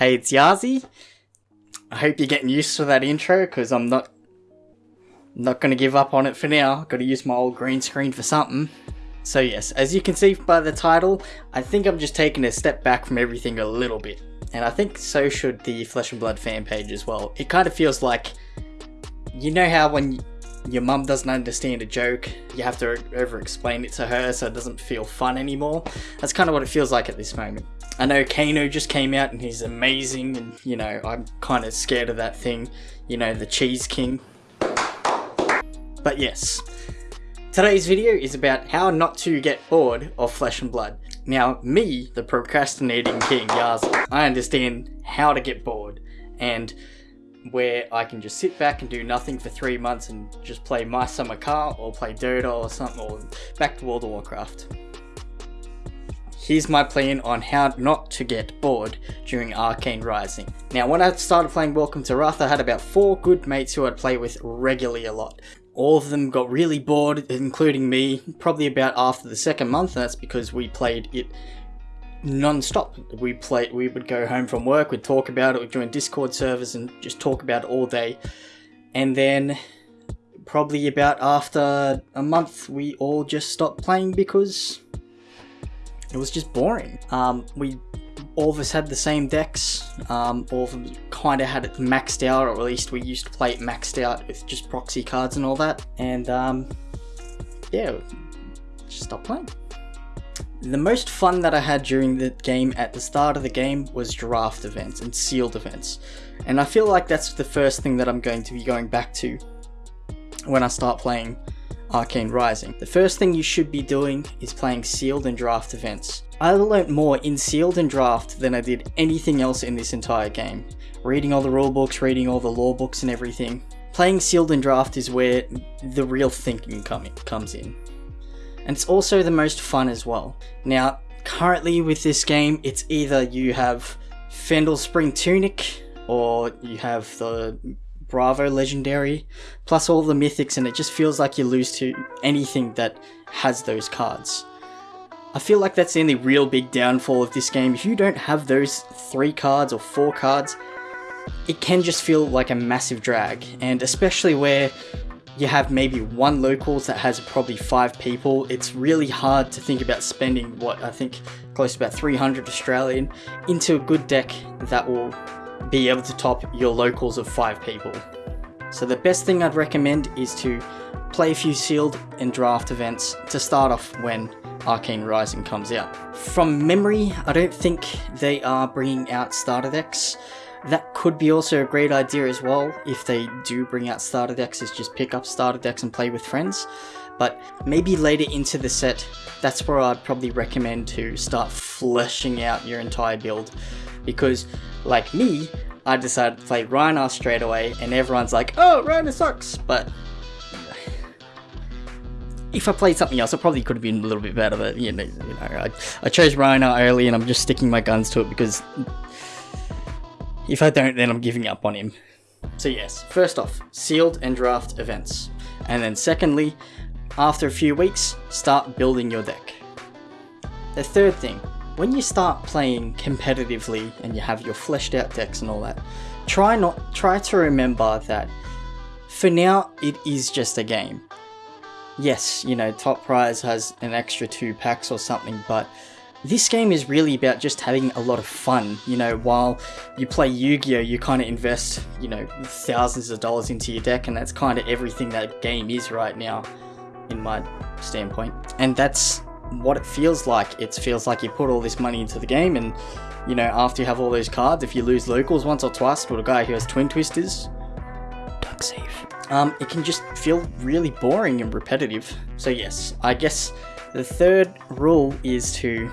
Hey, it's Yazi. I hope you're getting used to that intro because I'm not not going to give up on it for now. Got to use my old green screen for something. So yes, as you can see by the title, I think I'm just taking a step back from everything a little bit. And I think so should the Flesh and Blood fan page as well. It kind of feels like, you know how when your mum doesn't understand a joke, you have to over explain it to her so it doesn't feel fun anymore? That's kind of what it feels like at this moment. I know Kano just came out and he's amazing and, you know, I'm kind of scared of that thing. You know, the Cheese King. But yes, today's video is about how not to get bored of Flesh and Blood. Now, me, the procrastinating king, Yaz, I understand how to get bored and where I can just sit back and do nothing for three months and just play My Summer Car or play Dota or something or back to World of Warcraft. Here's my plan on how not to get bored during Arcane Rising. Now when I started playing Welcome to Rathe I had about four good mates who I'd play with regularly a lot all of them got really bored, including me, probably about after the second month, and that's because we played it non-stop. We played, we would go home from work, we'd talk about it, we'd join Discord servers and just talk about it all day. And then probably about after a month, we all just stopped playing because it was just boring. Um, we all of us had the same decks. Um, all of them kind of had it maxed out, or at least we used to play it maxed out with just proxy cards and all that. And um, yeah, just stopped playing. The most fun that I had during the game at the start of the game was draft events and sealed events. And I feel like that's the first thing that I'm going to be going back to when I start playing Arcane Rising. The first thing you should be doing is playing sealed and draft events. I learnt more in sealed and draft than I did anything else in this entire game. Reading all the rulebooks, reading all the lore books and everything. Playing sealed and draft is where the real thinking coming comes in. And it's also the most fun as well. Now, currently with this game, it's either you have Fyendal Spring Tunic, or you have the Bravo Legendary, plus all the mythics, and it just feels like you lose to anything that has those cards. I feel like that's the only real big downfall of this game. If you don't have those three cards or four cards, it can just feel like a massive drag, and especially where you have maybe one locals that has probably five people, it's really hard to think about spending what I think close to about 300 Australian into a good deck that will be able to top your locals of 5 people. So the best thing I'd recommend is to play a few sealed and draft events to start off when Arcane Rising comes out. From memory, I don't think they are bringing out starter decks. That could be also a great idea as well if they do bring out starter decks is just pick up starter decks and play with friends. But maybe later into the set, that's where I'd probably recommend to start fleshing out your entire build. Because like me, I decided to play Rhinar straight away, and everyone's like, oh, Rhinar sucks, but if I played something else, it probably could have been a little bit better, but you know, you know I, I chose Rhinar early and I'm just sticking my guns to it because if I don't, then I'm giving up on him. So yes, first off, sealed and draft events. And then secondly, after a few weeks, start building your deck. The third thing, when you start playing competitively and you have your fleshed out decks and all that, try not try to remember that for now it is just a game. Yes, you know, top prize has an extra two packs or something, but this game is really about just having a lot of fun. You know, while you play Yu-Gi-Oh, you kind of invest, you know, thousands of dollars into your deck, and that's kind of everything that game is right now, in my standpoint. And that's what it feels like. It feels like you put all this money into the game and, you know, after you have all those cards, if you lose locals once or twice to a guy who has Twin Twisters, don't save. Um, it can just feel really boring and repetitive. So yes, I guess the third rule is to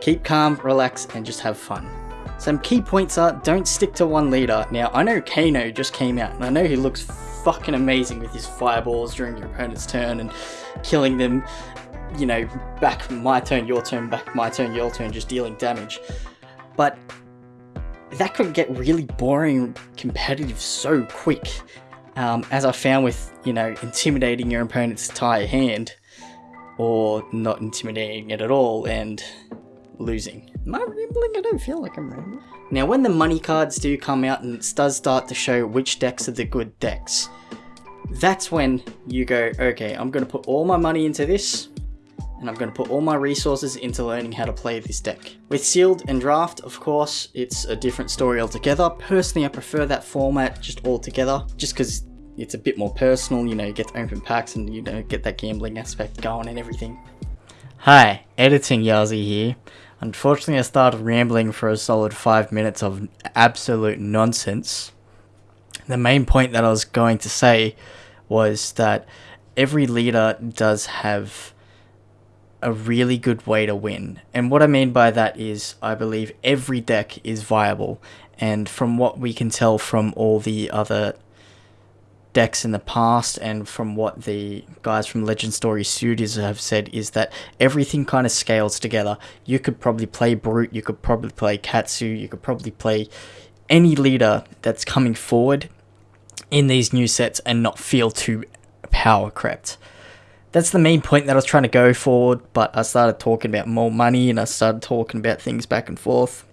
keep calm, relax, and just have fun. Some key points are don't stick to one leader. Now, I know Kano just came out, and I know he looks fucking amazing with his fireballs during your opponent's turn and killing them you know, back my turn, your turn, back my turn, your turn, just dealing damage. But that could get really boring competitive so quick. Um, as I found with, you know, intimidating your opponent's entire hand, or not intimidating it at all, and losing. Am I rambling? I don't feel like I'm rambling. Now, when the money cards do come out and it does start to show which decks are the good decks, that's when you go, okay, I'm going to put all my money into this, and I'm going to put all my resources into learning how to play this deck. With Sealed and Draft, of course, it's a different story altogether. Personally, I prefer that format just altogether, just because it's a bit more personal, you know, you get to open packs and, you know, get that gambling aspect going and everything. Hi, Editing Yazi here. Unfortunately, I started rambling for a solid five minutes of absolute nonsense. The main point that I was going to say was that every leader does have a really good way to win. And what I mean by that is, I believe every deck is viable. And from what we can tell from all the other decks in the past and from what the guys from Legend Story Studios have said is that everything kind of scales together. You could probably play Brute, you could probably play Katsu, you could probably play any leader that's coming forward in these new sets and not feel too power crept. That's the main point that I was trying to go forward, but I started talking about more money and I started talking about things back and forth.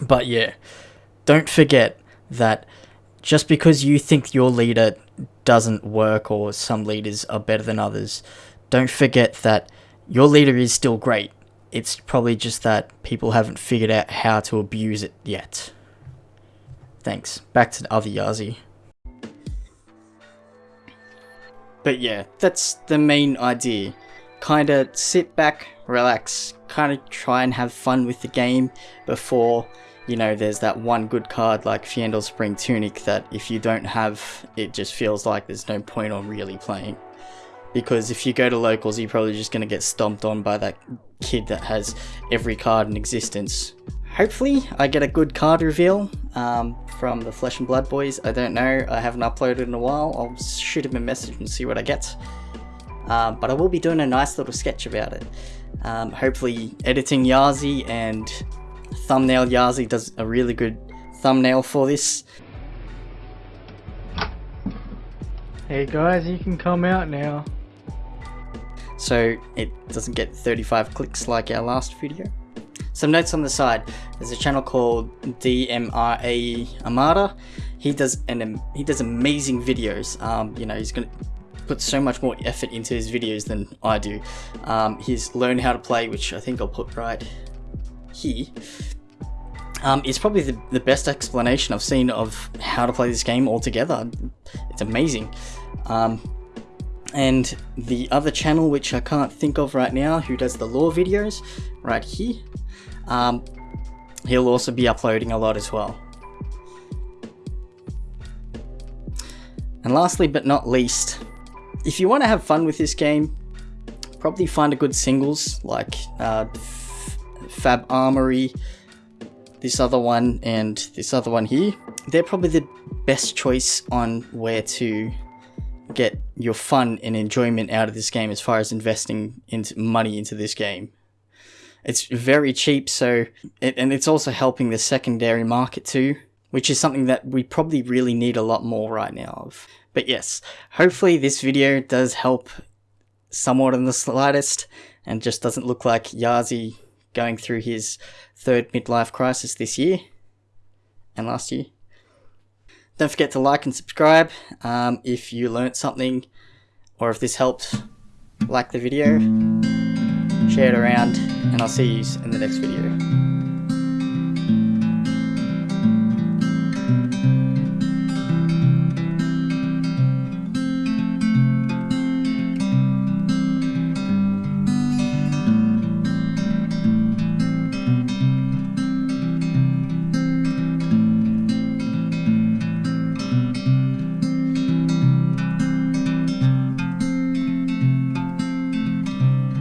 But yeah, don't forget that just because you think your leader doesn't work or some leaders are better than others, don't forget that your leader is still great. It's probably just that people haven't figured out how to abuse it yet. Thanks. Back to the other Yazi. But yeah, that's the main idea. Kinda sit back, relax, kinda try and have fun with the game before, you know, there's that one good card like Fyendal Spring Tunic that if you don't have, it just feels like there's no point on really playing. Because if you go to locals, you're probably just gonna get stomped on by that kid that has every card in existence. Hopefully, I get a good card reveal um, from the Flesh and Blood boys. I don't know. I haven't uploaded in a while. I'll shoot him a message and see what I get. Um, but I will be doing a nice little sketch about it. Um, hopefully, editing Yazi and thumbnail Yazi does a really good thumbnail for this. Hey guys, you can come out now. So it doesn't get 35 clicks like our last video. Some notes on the side. There's a channel called DMRA Amada. He does an he does amazing videos. Um, you know, he's gonna put so much more effort into his videos than I do. Um, he's learned how to play, which I think I'll put right here. Um, is probably the, the best explanation I've seen of how to play this game altogether. It's amazing. Um, and the other channel, which I can't think of right now, who does the lore videos, right here, um, he'll also be uploading a lot as well. And lastly but not least, if you want to have fun with this game, probably find a good singles like uh, Fab Armory, this other one, and this other one here. They're probably the best choice on where to get your fun and enjoyment out of this game as far as investing into money into this game. It's very cheap, so it, and it's also helping the secondary market too, which is something that we probably really need a lot more right now of. But yes, hopefully this video does help somewhat in the slightest and just doesn't look like Yazi going through his third midlife crisis this year and last year. Don't forget to like and subscribe um, if you learnt something or if this helped. Like the video, share it around, and I'll see you in the next video.